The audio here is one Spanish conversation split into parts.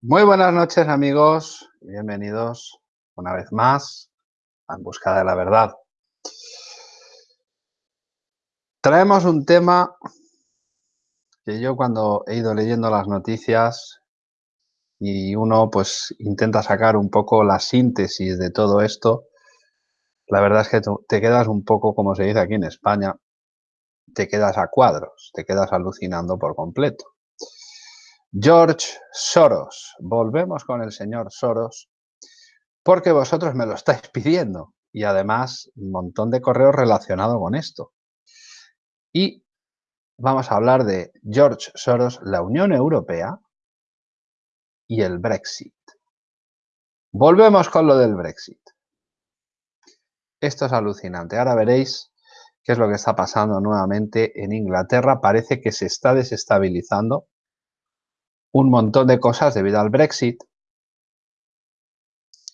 Muy buenas noches amigos, bienvenidos una vez más a En Busca de la Verdad. Traemos un tema que yo cuando he ido leyendo las noticias y uno pues intenta sacar un poco la síntesis de todo esto, la verdad es que te quedas un poco, como se dice aquí en España, te quedas a cuadros, te quedas alucinando por completo. George Soros. Volvemos con el señor Soros porque vosotros me lo estáis pidiendo y además un montón de correos relacionados con esto. Y vamos a hablar de George Soros, la Unión Europea y el Brexit. Volvemos con lo del Brexit. Esto es alucinante. Ahora veréis qué es lo que está pasando nuevamente en Inglaterra. Parece que se está desestabilizando un montón de cosas debido al Brexit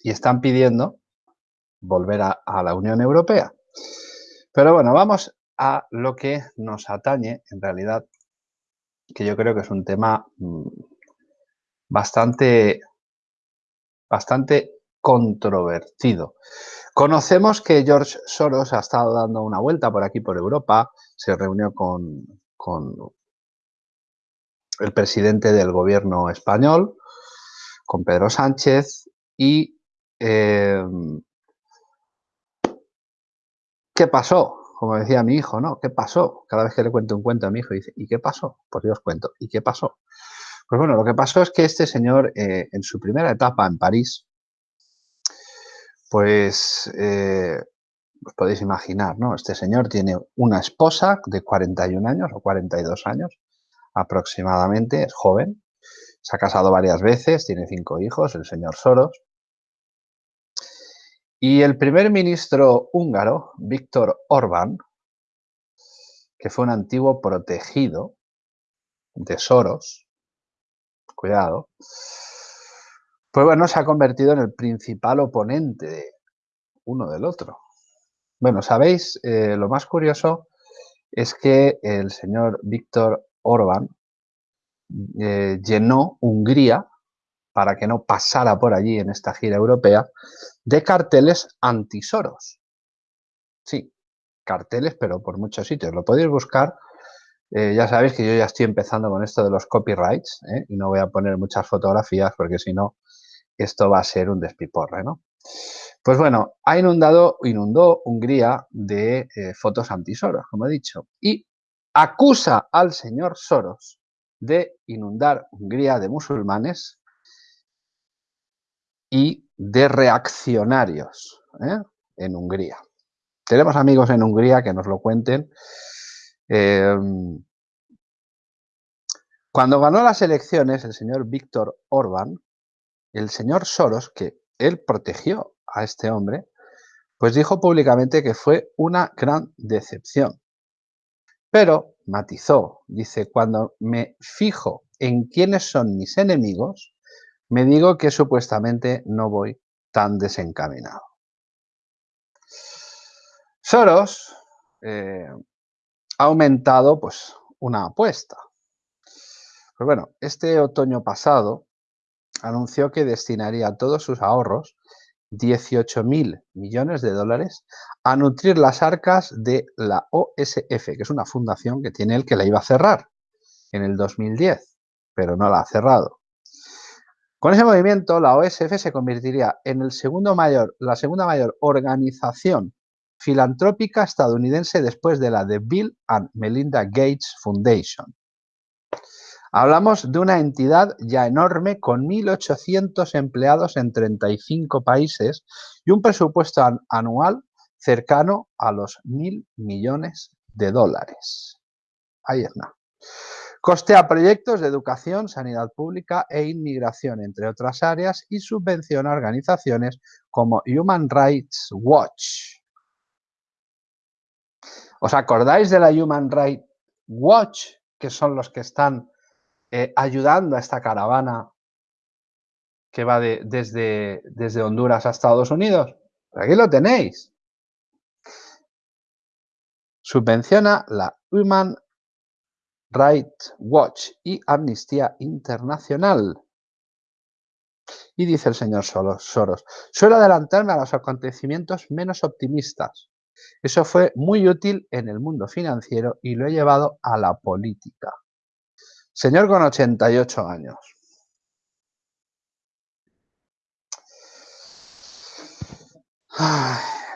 y están pidiendo volver a, la Unión Europea. Pero bueno, vamos a lo que nos atañe en realidad, que yo creo que es un tema mm, bastante, bastante controvertido. Conocemos que George Soros ha estado dando una vuelta por aquí, por Europa, se reunió con, con el presidente del gobierno español, con Pedro Sánchez, y em, ¿qué pasó? Como decía mi hijo, ¿no? ¿Qué pasó? Cada vez que le cuento un cuento a mi hijo, dice, ¿y qué pasó? Pues yo os cuento, ¿y qué pasó? Pues bueno, lo que pasó es que este señor, eh, en su primera etapa en París, pues, eh, os podéis imaginar, ¿no? Este señor tiene una esposa de 41 años o 42 años, aproximadamente, es joven, se ha casado varias veces, tiene cinco hijos, el señor Soros. Y el primer ministro húngaro, Víctor Orbán, que fue un antiguo protegido de Soros, cuidado, pues bueno, se ha convertido en el principal oponente de uno del otro. Bueno, sabéis, eh, lo más curioso es que el señor Víctor Orbán eh, llenó Hungría, para que no pasara por allí en esta gira europea, de carteles antisoros. Sí, carteles, pero por muchos sitios. Lo podéis buscar. Eh, ya sabéis que yo ya estoy empezando con esto de los copyrights ¿eh? y no voy a poner muchas fotografías porque si no, esto va a ser un despiporre, ¿no? Pues bueno, ha inundado, inundó Hungría de fotos antisoros, como he dicho, y acusa al señor Soros de inundar Hungría de musulmanes y de reaccionarios ¿eh? en Hungría. Tenemos amigos en Hungría que nos lo cuenten. Em, cuando ganó las elecciones el señor Víctor Orbán, el señor Soros, que él protegió a este hombre, pues dijo públicamente que fue una gran decepción. Pero matizó, dice, cuando me fijo en quiénes son mis enemigos, me digo que supuestamente no voy tan desencaminado. Soros eh, ha aumentado pues, una apuesta. Pues bueno, este otoño pasado anunció que destinaría todos sus ahorros 18 mil millones de dólares a nutrir las arcas de la OSF, que es una fundación que tiene él que la iba a cerrar en el 2010, pero no la ha cerrado. Con ese movimiento, la OSF se convertiría en el segundo mayor, la segunda mayor organización filantrópica estadounidense después de la de Bill and Melinda Gates Foundation. Hablamos de una entidad ya enorme con 1.800 empleados en 35 países y un presupuesto anual cercano a los mil millones de dólares. Ahí está. Costea proyectos de educación, sanidad pública e inmigración, entre otras áreas, y subvenciona organizaciones como Human Rights Watch. ¿Os acordáis de la Human Rights Watch, que son los que están eh, ayudando a esta caravana que va desde, desde Honduras a Estados Unidos. Aquí lo tenéis. Subvenciona la Human Rights Watch y Amnistía Internacional. Y dice el señor Soros, suelo adelantarme a los acontecimientos menos optimistas. Eso fue muy útil en el mundo financiero y lo he llevado a la política. Señor con 88 años.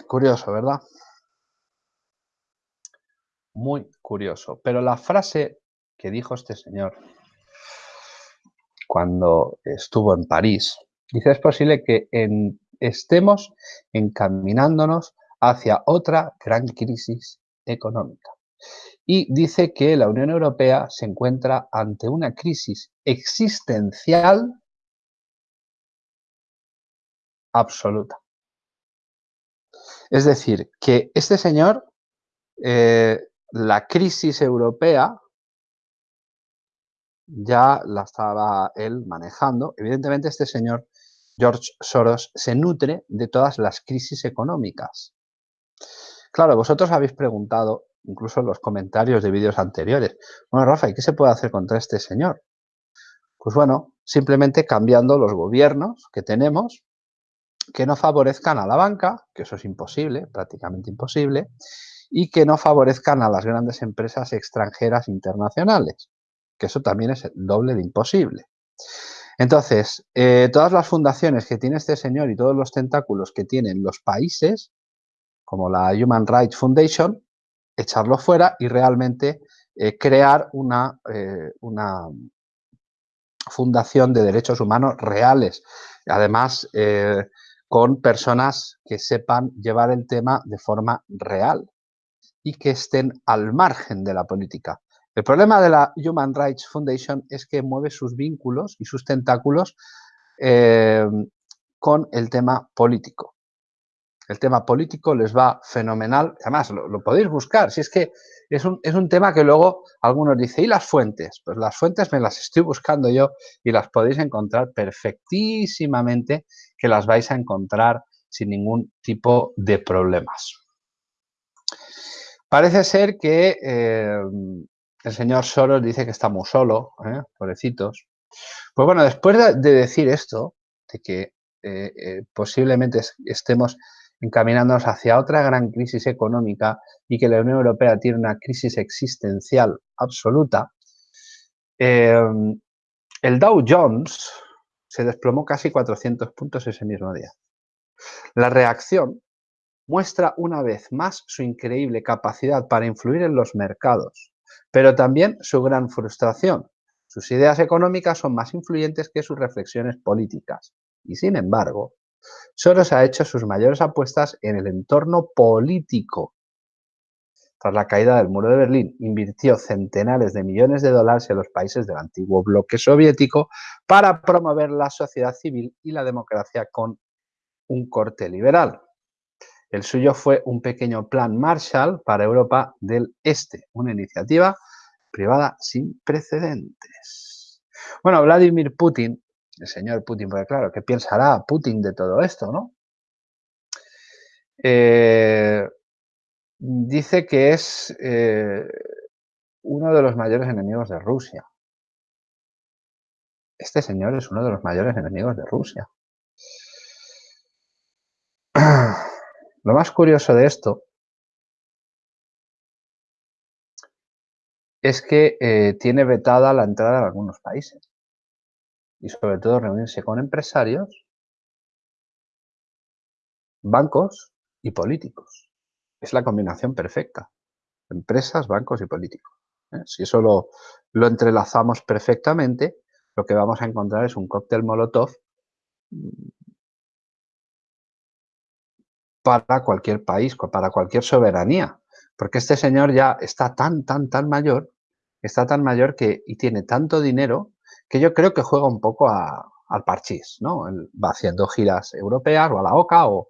curioso, ¿verdad? Muy curioso. Pero la frase que dijo este señor cuando estuvo en París, dice, es posible que estemos encaminándonos hacia otra gran crisis económica. Y dice que la Unión Europea se encuentra ante una crisis existencial absoluta. Es decir, que este señor, eh, la crisis europea, ya la estaba él manejando. Evidentemente este señor, George Soros, se nutre de todas las crisis económicas. Claro, vosotros habéis preguntado, incluso los comentarios de vídeos anteriores, bueno, Rafa, ¿y qué se puede hacer contra este señor? Pues bueno, simplemente cambiando los gobiernos que tenemos que no favorezcan a la banca, que eso es imposible, prácticamente imposible, y que no favorezcan a las grandes empresas extranjeras internacionales, que eso también es el doble de imposible. Entonces, eh, todas las fundaciones que tiene este señor y todos los tentáculos que tienen los países, como la Human Rights Foundation, echarlo fuera y realmente eh, crear una, eh, una fundación de derechos humanos reales. Además, con personas que sepan llevar el tema de forma real y que estén al margen de la política. El problema de la Human Rights Foundation es que mueve sus vínculos y sus tentáculos eh, con el tema político. El tema político les va fenomenal. Además, lo, podéis buscar. Si es que es un, es un, tema que luego algunos dicen, ¿y las fuentes? Pues las fuentes me las estoy buscando yo y las podéis encontrar perfectísimamente, que las vais a encontrar sin ningún tipo de problemas. Parece ser que eh, el señor Soros dice que está muy solo, ¿eh? pobrecitos. Pues bueno, después de, decir esto, de que eh, posiblemente estemos encaminándonos hacia otra gran crisis económica y que la Unión Europea tiene una crisis existencial absoluta, em, el Dow Jones se desplomó casi 400 puntos ese mismo día. La reacción muestra una vez más su increíble capacidad para influir en los mercados, pero también su gran frustración. Sus ideas económicas son más influyentes que sus reflexiones políticas. Y sin embargo, Soros ha hecho sus mayores apuestas en el entorno político. Tras la caída del muro de Berlín, invirtió centenares de millones de dólares en los países del antiguo bloque soviético para promover la sociedad civil y la democracia con un corte liberal. El suyo fue un pequeño plan Marshall para Europa del Este, una iniciativa privada sin precedentes. Bueno, Vladimir Putin el señor Putin, porque claro, ¿qué pensará Putin de todo esto, no? Eh, dice que es eh, uno de los mayores enemigos de Rusia. Este señor es uno de los mayores enemigos de Rusia. Lo más curioso de esto es que eh, tiene vetada la entrada en algunos países y sobre todo reunirse con empresarios, bancos y políticos. Es la combinación perfecta. Empresas, bancos y políticos. ¿eh? Si eso lo, lo entrelazamos perfectamente, lo que vamos a encontrar es un cóctel molotov mm, para cualquier país, para cualquier soberanía. Porque este señor ya está tan, tan, tan mayor, está tan mayor que y tiene tanto dinero que yo creo que juega un poco al parchís, ¿no? va haciendo giras europeas o a la OCA o,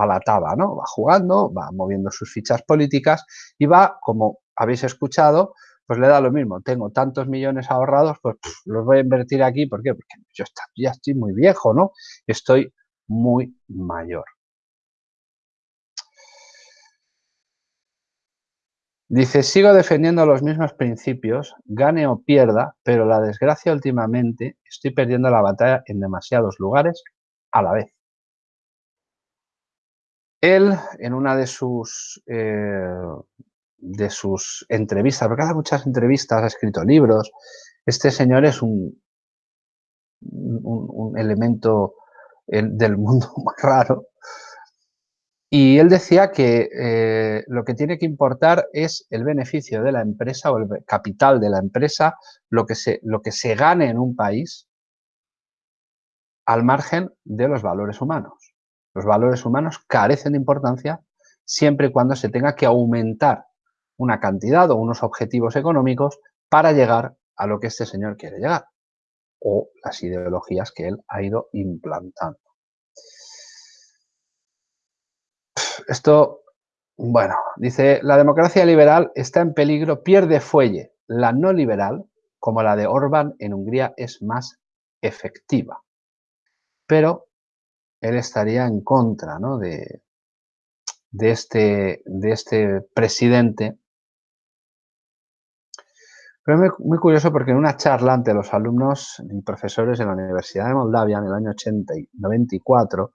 a la TABA, ¿no? Va jugando, va moviendo sus fichas políticas y va, como habéis escuchado, pues le da lo mismo. Tengo tantos millones ahorrados, pues los voy a invertir aquí. ¿Por qué? Porque yo ya estoy muy viejo, ¿no? Estoy muy mayor. Dice, sigo defendiendo los mismos principios, gane o pierda, pero la desgracia últimamente estoy perdiendo la batalla en demasiados lugares a la vez. Él, en una de sus, eh, de sus entrevistas, porque hace muchas entrevistas, ha escrito libros, este señor es un, un, elemento del mundo muy raro, y él decía que eh, lo que tiene que importar es el beneficio de la empresa o el capital de la empresa, lo que se, lo que se gane en un país al margen de los valores humanos. Los valores humanos carecen de importancia siempre y cuando se tenga que aumentar una cantidad o unos objetivos económicos para llegar a lo que este señor quiere llegar o las ideologías que él ha ido implantando. Esto, bueno, dice, la democracia liberal está en peligro, pierde fuelle. La no liberal, como la de Orbán en Hungría, es más efectiva. Pero él estaría en contra ¿no? de, de, este, de este presidente. Pero es muy, curioso porque en una charla ante los alumnos y profesores de la Universidad de Moldavia en el año 80 y 94,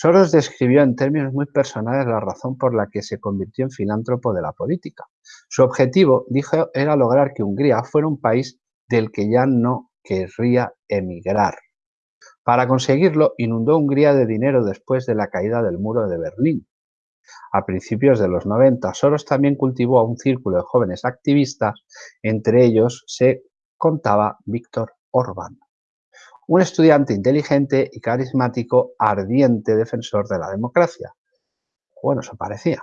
Soros describió en términos muy personales la razón por la que se convirtió en filántropo de la política. Su objetivo, dijo, era lograr que Hungría fuera un país del que ya no querría emigrar. Para conseguirlo, inundó Hungría de dinero después de la caída del muro de Berlín. A principios de los 90, Soros también cultivó a un círculo de jóvenes activistas, entre ellos se contaba Víctor Orbán un estudiante inteligente y carismático, ardiente defensor de la democracia. Bueno, eso parecía.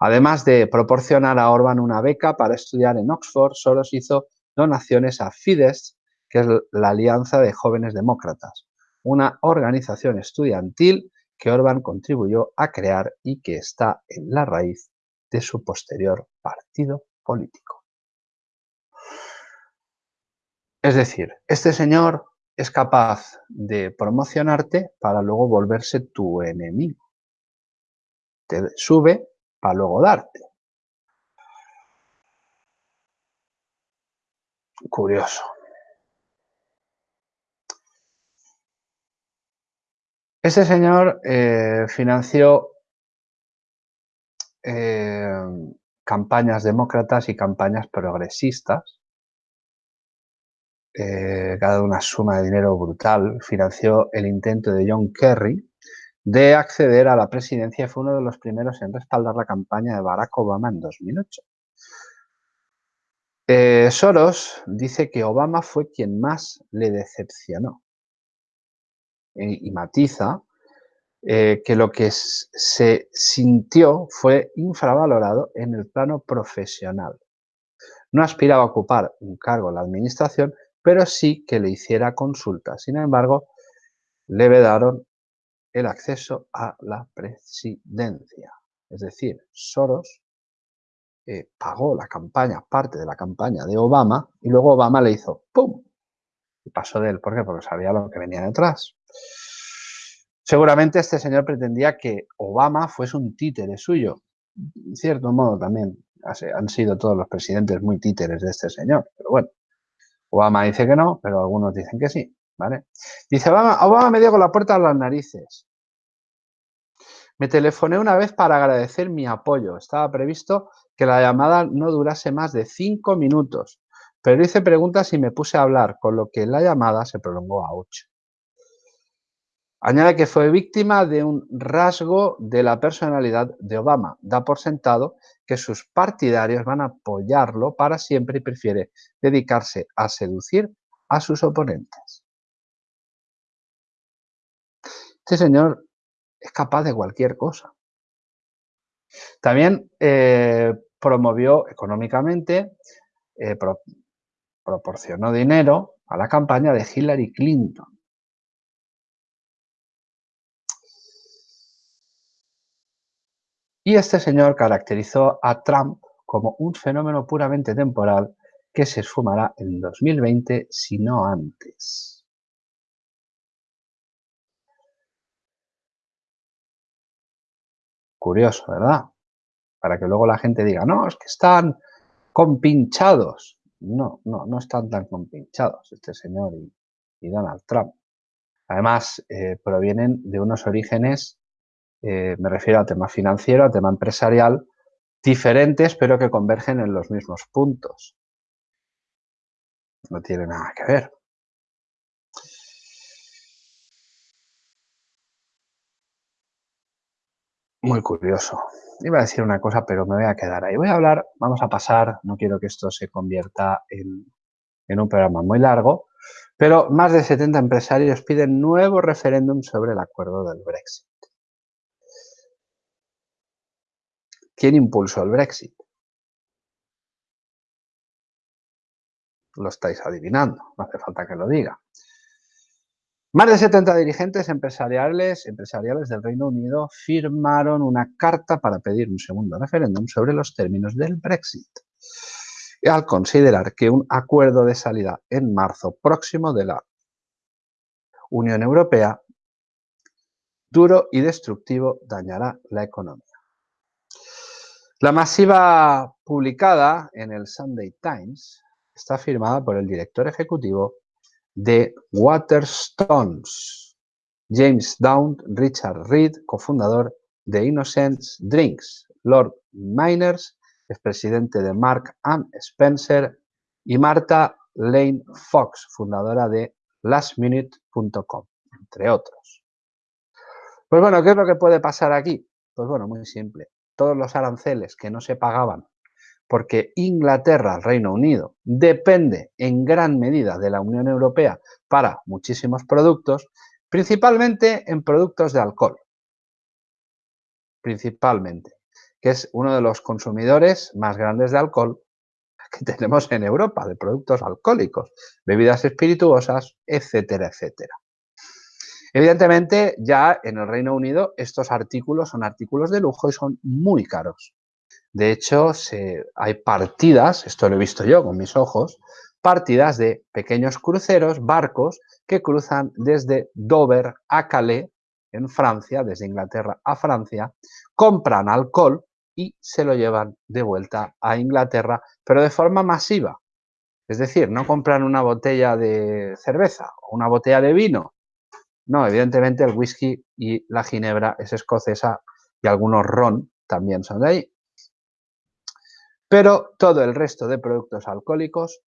Además de proporcionar a Orban una beca para estudiar en Oxford, Soros hizo donaciones a Fidesz, que es la Alianza de Jóvenes Demócratas, una organización estudiantil que Orban contribuyó a crear y que está en la raíz de su posterior partido político. Es decir, este señor es capaz de promocionarte para luego volverse tu enemigo. Te sube para luego darte. Curioso. Este señor eh, financió eh, campañas demócratas y campañas progresistas eh, una suma de dinero brutal, financió el intento de John Kerry de acceder a la presidencia y fue uno de los primeros en respaldar la campaña de Barack Obama en 2008. Eh, Soros dice que Obama fue quien más le decepcionó y, matiza eh, que lo que se sintió fue infravalorado en el plano profesional. No aspiraba a ocupar un cargo en la administración, pero sí que le hiciera consulta. Sin embargo, le vedaron el acceso a la presidencia. Es decir, Soros eh, pagó la campaña, parte de la campaña de Obama, y luego Obama le hizo ¡pum! Y pasó de él. ¿Por qué? Porque sabía lo que venía detrás. Seguramente este señor pretendía que Obama fuese un títere suyo. En cierto modo también han sido todos los presidentes muy títeres de este señor. Pero bueno, Obama dice que no, pero algunos dicen que sí, ¿vale? Dice, Obama, Obama me dio con la puerta a las narices. Me telefoné una vez para agradecer mi apoyo. Estaba previsto que la llamada no durase más de cinco minutos, pero hice preguntas y me puse a hablar, con lo que la llamada se prolongó a ocho. Añade que fue víctima de un rasgo de la personalidad de Obama. Da por sentado que sus partidarios van a apoyarlo para siempre y prefiere dedicarse a seducir a sus oponentes. Este señor es capaz de cualquier cosa. También eh, promovió económicamente, eh, proporcionó dinero a la campaña de Hillary Clinton. Y este señor caracterizó a Trump como un fenómeno puramente temporal que se esfumará en 2020, si no antes. Curioso, ¿verdad? para que luego la gente diga, no, es que están compinchados. No, no, no están tan compinchados este señor y, Donald Trump. Además, eh, provienen de unos orígenes, eh, me refiero a tema financiero, a tema empresarial, diferentes, pero que convergen en los mismos puntos. No tiene nada que ver. Muy curioso. Iba a decir una cosa, pero me voy a quedar ahí. Voy a hablar, vamos a pasar, no quiero que esto se convierta en, un programa muy largo, pero más de 70 empresarios piden nuevo referéndum sobre el acuerdo del Brexit. ¿Quién impulsó el Brexit? Lo estáis adivinando, no hace falta que lo diga. Más de 70 dirigentes empresariales, empresariales del Reino Unido firmaron una carta para pedir un segundo referéndum sobre los términos del Brexit, al considerar que un acuerdo de salida en marzo próximo de la Unión Europea duro y destructivo dañará la economía. La masiva publicada en el Sunday Times está firmada por el director ejecutivo de Waterstones, James Down, Richard Reed, cofundador de Innocence Drinks, Lord Miners, expresidente de Mark and Spencer, y Marta Lane Fox, fundadora de lastminute.com, entre otros. Pues bueno, ¿qué es lo que puede pasar aquí? Pues bueno, muy simple. Todos los aranceles que no se pagaban porque Inglaterra, el Reino Unido, depende en gran medida de la Unión Europea para muchísimos productos, principalmente en productos de alcohol. Principalmente, que es uno de los consumidores más grandes de alcohol que tenemos en Europa, de productos alcohólicos, bebidas espirituosas, etcétera, etcétera. Evidentemente, ya en el Reino Unido estos artículos son artículos de lujo y son muy caros. De hecho, hay partidas, esto lo he visto yo con mis ojos, partidas de pequeños cruceros, barcos, que cruzan desde Dover a Calais, en Francia, desde Inglaterra a Francia, compran alcohol y se lo llevan de vuelta a Inglaterra, pero de forma masiva. Es decir, no compran una botella de cerveza o una botella de vino. No, evidentemente el whisky y la ginebra es escocesa y algunos ron también son de ahí. Pero todo el resto de productos alcohólicos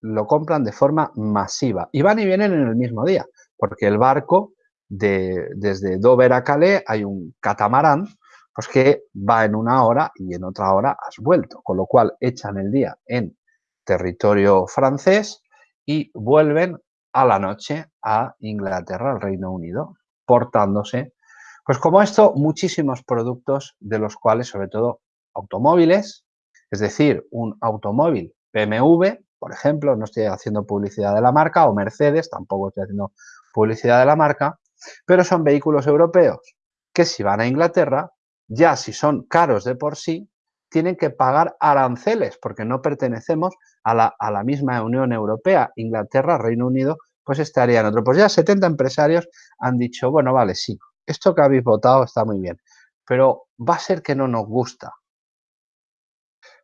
lo compran de forma masiva y van y vienen en el mismo día, porque el barco de, desde Dover a Calais hay un catamarán pues que va en una hora y en otra hora has vuelto, con lo cual echan el día en territorio francés y vuelven a la noche a Inglaterra, al Reino Unido, portándose. Pues como esto, muchísimos productos de los cuales, sobre todo automóviles, es decir, un automóvil BMW, por ejemplo, no estoy haciendo publicidad de la marca, o Mercedes, tampoco estoy haciendo publicidad de la marca, pero son vehículos europeos que si van a Inglaterra, ya si son caros de por sí, tienen que pagar aranceles porque no pertenecemos a la, a la misma Unión Europea. Inglaterra, Reino Unido, pues estarían otro. Pues ya 70 empresarios han dicho, bueno, vale, sí, esto que habéis votado está muy bien, pero va a ser que no nos gusta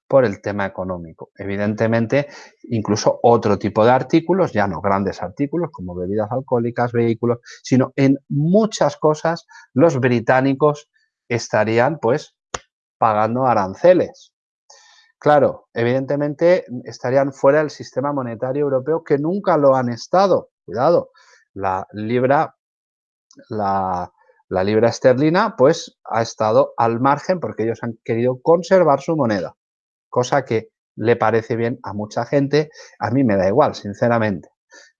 por el tema económico. Evidentemente, incluso otro tipo de artículos, ya no grandes artículos como bebidas alcohólicas, vehículos, sino en muchas cosas los británicos estarían pues pagando aranceles. Claro, evidentemente estarían fuera del sistema monetario europeo que nunca lo han estado. Cuidado, la libra, la, libra esterlina pues ha estado al margen porque ellos han querido conservar su moneda cosa que le parece bien a mucha gente, a mí me da igual, sinceramente.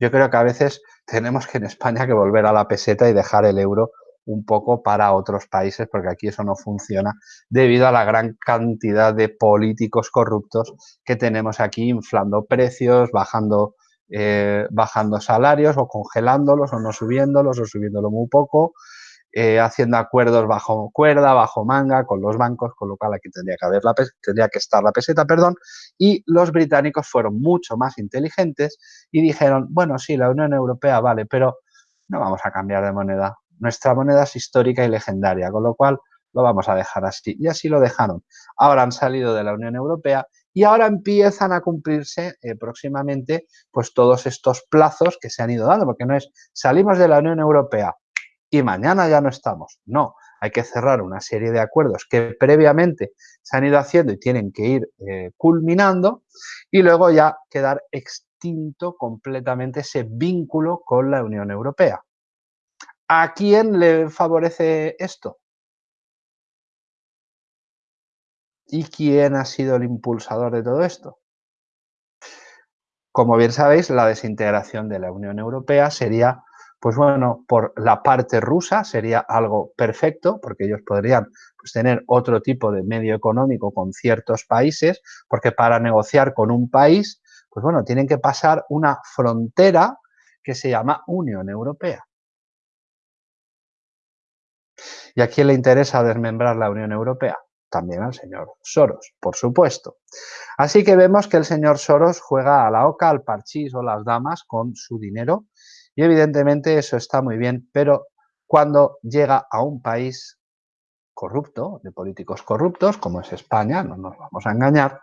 Yo creo que a veces tenemos que en España que volver a la peseta y dejar el euro un poco para otros países, porque aquí eso no funciona debido a la gran cantidad de políticos corruptos que tenemos aquí inflando precios, bajando, eh, bajando salarios o congelándolos o no subiéndolos o subiéndolo muy poco eh, haciendo acuerdos bajo cuerda, bajo manga con los bancos, con lo cual aquí tendría que, haber la tendría que estar la peseta, perdón, y los británicos fueron mucho más inteligentes y dijeron, bueno, sí, la Unión Europea vale, pero no vamos a cambiar de moneda. Nuestra moneda es histórica y legendaria, con lo cual lo vamos a dejar así. Y así lo dejaron. Ahora han salido de la Unión Europea y ahora empiezan a cumplirse eh, próximamente pues todos estos plazos que se han ido dando, porque no es salimos de la Unión Europea y mañana ya no estamos. No, hay que cerrar una serie de acuerdos que previamente se han ido haciendo y tienen que ir eh, culminando y luego ya quedar extinto completamente ese vínculo con la Unión Europea. ¿A quién le favorece esto? ¿Y quién ha sido el impulsador de todo esto? Como bien sabéis, la desintegración de la Unión Europea sería, pues bueno, por la parte rusa sería algo perfecto, porque ellos podrían pues, tener otro tipo de medio económico con ciertos países, porque para negociar con un país, pues bueno, tienen que pasar una frontera que se llama Unión Europea. ¿Y a quién le interesa desmembrar la Unión Europea? También al señor Soros, por supuesto. Así que vemos que el señor Soros juega a la oca, al parchís o las damas con su dinero y evidentemente eso está muy bien, pero cuando llega a un país corrupto, de políticos corruptos, como es España, no nos vamos a engañar,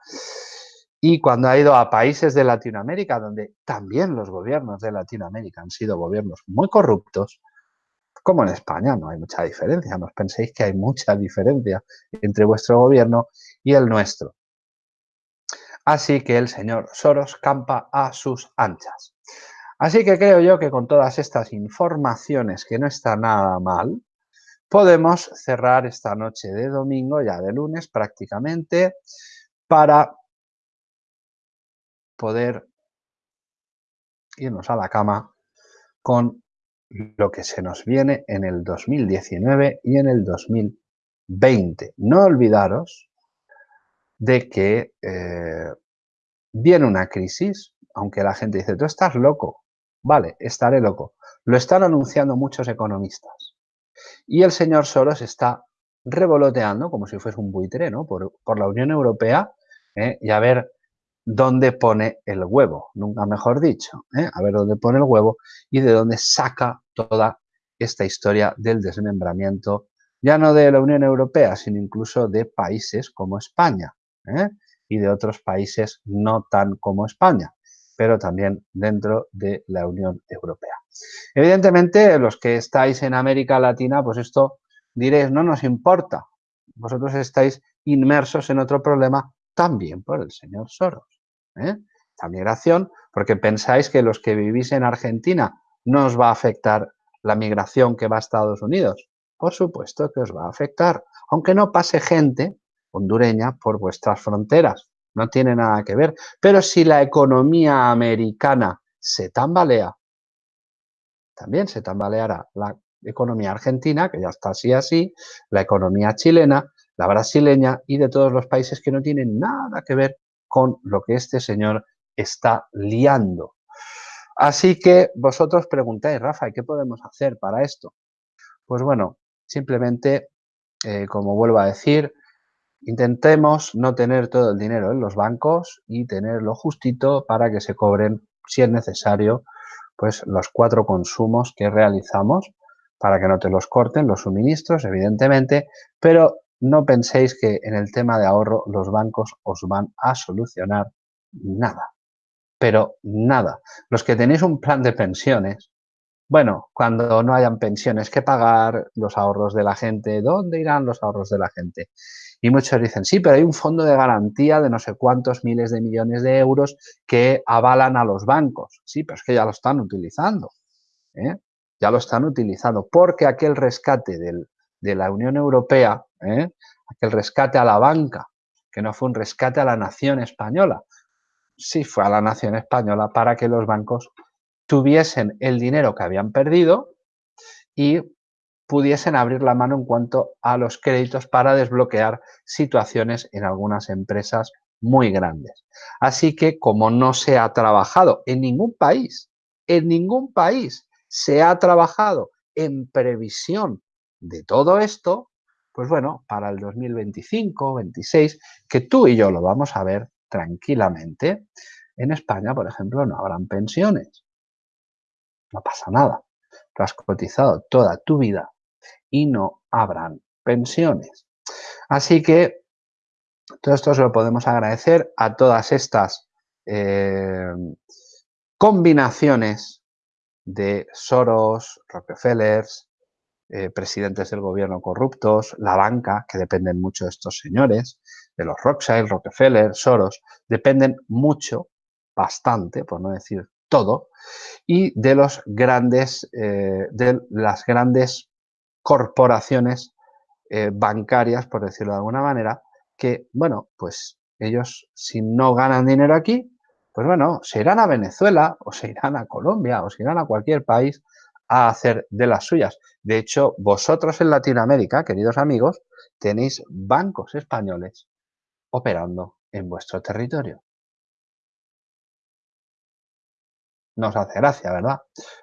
y cuando ha ido a países de Latinoamérica, donde también los gobiernos de Latinoamérica han sido gobiernos muy corruptos, como en España, no hay mucha diferencia, no os penséis que hay mucha diferencia entre vuestro gobierno y el nuestro. Así que el señor Soros campa a sus anchas. Así que creo yo que con todas estas informaciones, que no está nada mal, podemos cerrar esta noche de domingo, ya de lunes prácticamente, para poder irnos a la cama con lo que se nos viene en el 2019 y en el 2020. No olvidaros de que eh, viene una crisis, aunque la gente dice, tú estás loco. Vale, estaré loco. Lo están anunciando muchos economistas. Y el señor Soros está revoloteando, como si fuese un buitre, ¿no? por, la Unión Europea, ¿eh? y a ver dónde pone el huevo, nunca mejor dicho, ¿eh? a ver dónde pone el huevo y de dónde saca toda esta historia del desmembramiento, ya no de la Unión Europea, sino incluso de países como España ¿eh? y de otros países no tan como España, pero también dentro de la Unión Europea. Evidentemente, los que estáis en América Latina, pues esto diréis, no nos importa, vosotros estáis inmersos en otro problema también por el señor Soros. ¿eh? La migración, porque pensáis que los que vivís en Argentina no os va a afectar la migración que va a Estados Unidos. Por supuesto que os va a afectar, aunque no pase gente hondureña por vuestras fronteras. No tiene nada que ver. Pero si la economía americana se tambalea, también se tambaleará la economía argentina, que ya está así así, la economía chilena, la brasileña y de todos los países que no tienen nada que ver con lo que este señor está liando. Así que vosotros preguntáis, Rafa, ¿y qué podemos hacer para esto? Pues bueno, simplemente, eh, como vuelvo a decir, intentemos no tener todo el dinero en los bancos y tenerlo justito para que se cobren, si es necesario, pues los cuatro consumos que realizamos para que no te los corten los suministros, evidentemente, pero no penséis que en el tema de ahorro los bancos os van a solucionar nada, pero nada. Los que tenéis un plan de pensiones, bueno, cuando no hayan pensiones que pagar, los ahorros de la gente, ¿dónde irán los ahorros de la gente? Y muchos dicen, sí, pero hay un fondo de garantía de no sé cuántos miles de millones de euros que avalan a los bancos. Sí, pero es que ya lo están utilizando. ¿eh? Ya lo están utilizando porque aquel rescate del, de la Unión Europea, ¿eh? aquel rescate a la banca, que no fue un rescate a la nación española, sí fue a la nación española para que los bancos tuviesen el dinero que habían perdido y pudiesen abrir la mano en cuanto a los créditos para desbloquear situaciones en algunas empresas muy grandes. Así que como no se ha trabajado en ningún país, en ningún país se ha trabajado en previsión de todo esto, pues bueno, para el 2025, 26, que tú y yo lo vamos a ver tranquilamente, en España, por ejemplo, no habrán pensiones. No pasa nada. Tú has cotizado toda tu vida y no habrán pensiones. Así que todo esto se lo podemos agradecer a todas estas eh, combinaciones de Soros, Rockefellers, eh, presidentes del gobierno corruptos, la banca, que dependen mucho de estos señores, de los Rothschild, Rockefeller, Soros, dependen mucho, bastante, por no decir todo, y de los grandes, eh, de las grandes corporaciones eh, bancarias, por decirlo de alguna manera, que, bueno, pues ellos si no ganan dinero aquí, pues bueno, se irán a Venezuela o se irán a Colombia o se irán a cualquier país a hacer de las suyas. De hecho, vosotros en Latinoamérica, queridos amigos, tenéis bancos españoles operando en vuestro territorio. No os hace gracia, ¿verdad?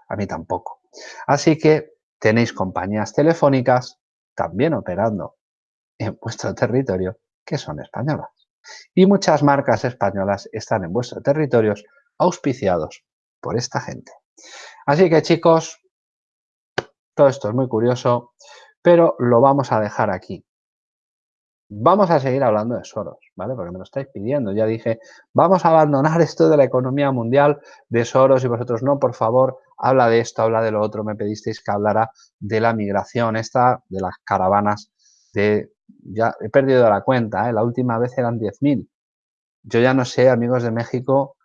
A mí tampoco. Así que tenéis compañías telefónicas también operando en vuestro territorio que son españolas. Y muchas marcas españolas están en vuestros territorios auspiciados por esta gente. Así que chicos, todo esto es muy curioso, pero lo vamos a dejar aquí. Vamos a seguir hablando de Soros, ¿vale? Porque me lo estáis pidiendo. Ya dije, vamos a abandonar esto de la economía mundial de Soros y vosotros no, por favor, habla de esto, habla de lo otro. Me pedisteis que hablara de la migración esta, de las caravanas de... Ya he perdido la cuenta, ¿eh? La última vez eran 10.000. Yo ya no sé, amigos de México,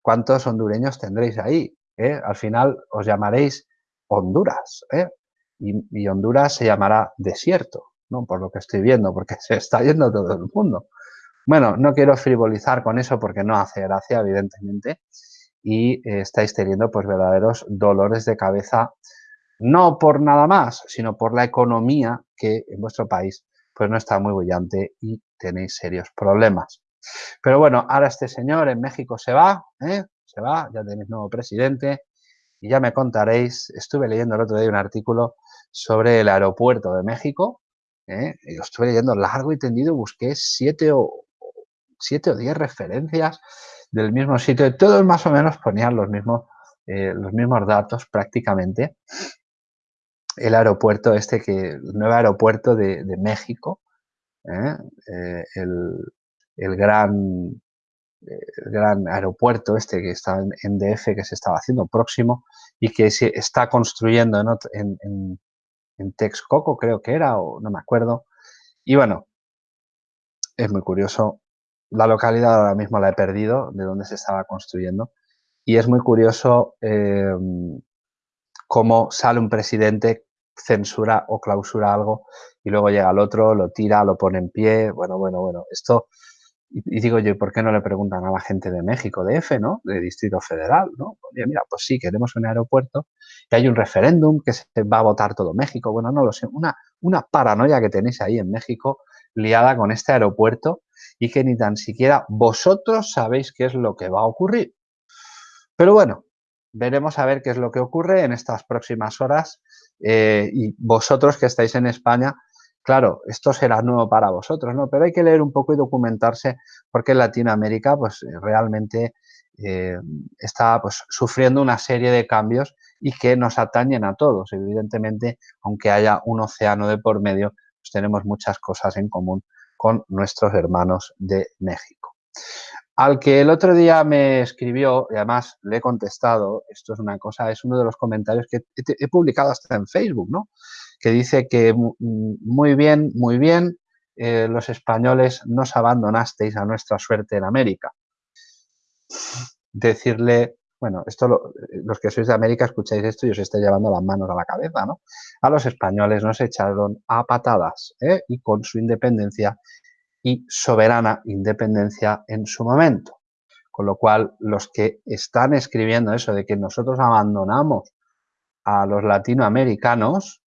cuántos hondureños tendréis ahí. ¿eh? Al final os llamaréis Honduras, ¿eh? y Honduras se llamará desierto. ¿no? Por lo que estoy viendo, porque se está yendo todo el mundo. Bueno, no quiero frivolizar con eso porque no hace gracia, evidentemente, y eh, estáis teniendo pues verdaderos dolores de cabeza, no por nada más, sino por la economía que en vuestro país pues no está muy brillante y tenéis serios problemas. Pero bueno, ahora este señor en México se va, ¿eh? se va, ya tenéis nuevo presidente y ya me contaréis, estuve leyendo el otro día un artículo sobre el aeropuerto de México, ¿eh? Y lo estuve leyendo largo y tendido, busqué siete o, siete o diez referencias del mismo sitio y todos más o menos ponían los mismos, eh, los mismos datos prácticamente. El aeropuerto este, que, el nuevo aeropuerto de, México, ¿eh? el, el gran aeropuerto este que está en, DF, que se estaba haciendo próximo y que se está construyendo en, en, en Texcoco creo que era, o no me acuerdo. Y bueno, es muy curioso. La localidad ahora mismo la he perdido, de donde se estaba construyendo. Y es muy curioso em, cómo sale un presidente, censura o clausura algo y luego llega el otro, lo tira, lo pone en pie. Bueno, bueno, bueno. Esto y, digo yo, ¿por qué no le preguntan a la gente de México, de F, ¿no? De Distrito Federal, ¿no? Oye, mira, pues sí, queremos un aeropuerto y hay un referéndum que se va a votar todo México. Bueno, no lo sé, una, una paranoia que tenéis ahí en México liada con este aeropuerto y que ni tan siquiera vosotros sabéis qué es lo que va a ocurrir. Pero bueno, veremos a ver qué es lo que ocurre en estas próximas horas eh, y vosotros que estáis en España, Claro, esto será nuevo para vosotros, ¿no? Pero hay que leer un poco y documentarse porque Latinoamérica pues eh, realmente eh, está pues, sufriendo una serie de cambios y que nos atañen a todos. Evidentemente, aunque haya un océano de por medio, pues tenemos muchas cosas en común con nuestros hermanos de México. Al que el otro día me escribió, y además le he contestado, esto es una cosa, es uno de los comentarios que he publicado hasta en Facebook, ¿no? Que dice que muy bien, muy bien, eh, los españoles nos abandonasteis a nuestra suerte en América. Decirle, bueno, esto los que sois de América escucháis esto y os estoy llevando las manos a la cabeza, ¿no? A los españoles nos echaron a patadas ¿eh? y con su independencia y soberana independencia en su momento. Con lo cual, los que están escribiendo eso de que nosotros abandonamos a los latinoamericanos,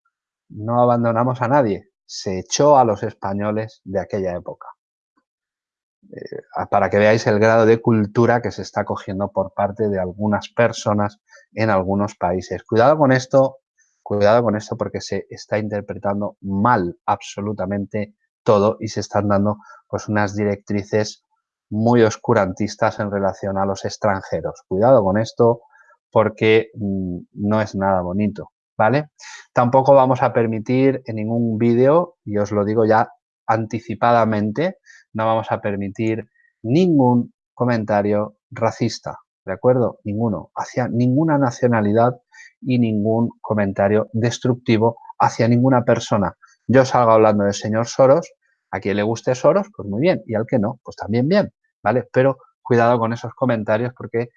no abandonamos a nadie, se echó a los españoles de aquella época. Eh, para que veáis el grado de cultura que se está cogiendo por parte de algunas personas en algunos países. Cuidado con esto, cuidado con esto porque se está interpretando mal absolutamente todo y se están dando pues unas directrices muy oscurantistas en relación a los extranjeros. Cuidado con esto porque mm, no es nada bonito. ¿Vale? Tampoco vamos a permitir en ningún vídeo, y os lo digo ya anticipadamente, no vamos a permitir ningún comentario racista, ¿de acuerdo? Ninguno, hacia ninguna nacionalidad y ningún comentario destructivo hacia ninguna persona. Yo salgo hablando del señor Soros, a quien le guste Soros, pues muy bien, y al que no, pues también bien, ¿vale? Pero cuidado con esos comentarios porque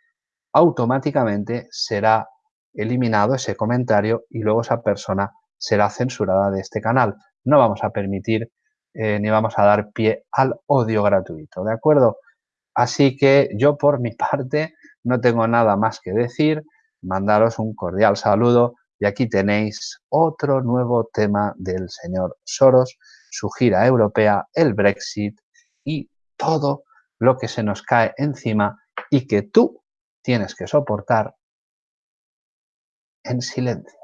automáticamente será eliminado ese comentario y luego esa persona será censurada de este canal. No vamos a permitir eh, ni vamos a dar pie al odio gratuito, ¿de acuerdo? Así que yo por mi parte no tengo nada más que decir, mandaros un cordial saludo y aquí tenéis otro nuevo tema del señor Soros, su gira europea, el Brexit y todo lo que se nos cae encima y que tú tienes que soportar en silencio.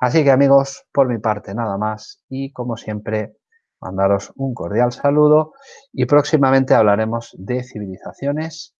Así que amigos, por mi parte nada más y como siempre mandaros un cordial saludo y próximamente hablaremos de civilizaciones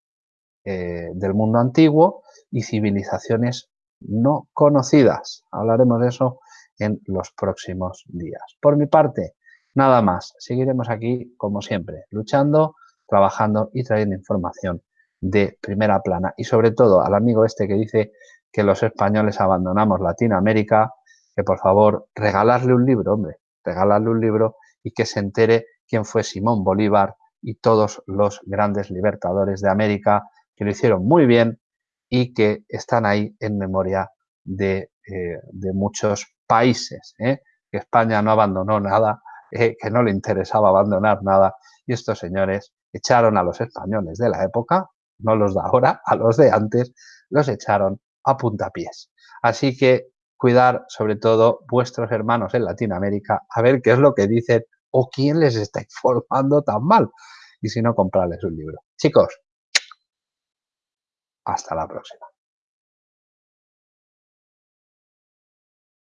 eh, del mundo antiguo y civilizaciones no conocidas. Hablaremos de eso en los próximos días. Por mi parte, nada más. Seguiremos aquí, como siempre, luchando, trabajando y trayendo información de primera plana. Y sobre todo al amigo este que dice que los españoles abandonamos Latinoamérica, que por favor regalarle un libro, hombre, regalarle un libro y que se entere quién fue Simón Bolívar y todos los grandes libertadores de América que lo hicieron muy bien y que están ahí en memoria de, eh, muchos países. ¿eh? Que España no abandonó nada, eh, que no le interesaba abandonar nada y estos señores echaron a los españoles de la época, no los de ahora, a los de antes, los echaron a puntapiés. Así que cuidar sobre todo vuestros hermanos en Latinoamérica, a ver qué es lo que dicen o quién les está informando tan mal. Y si no, comprarles un libro. Chicos, hasta la próxima.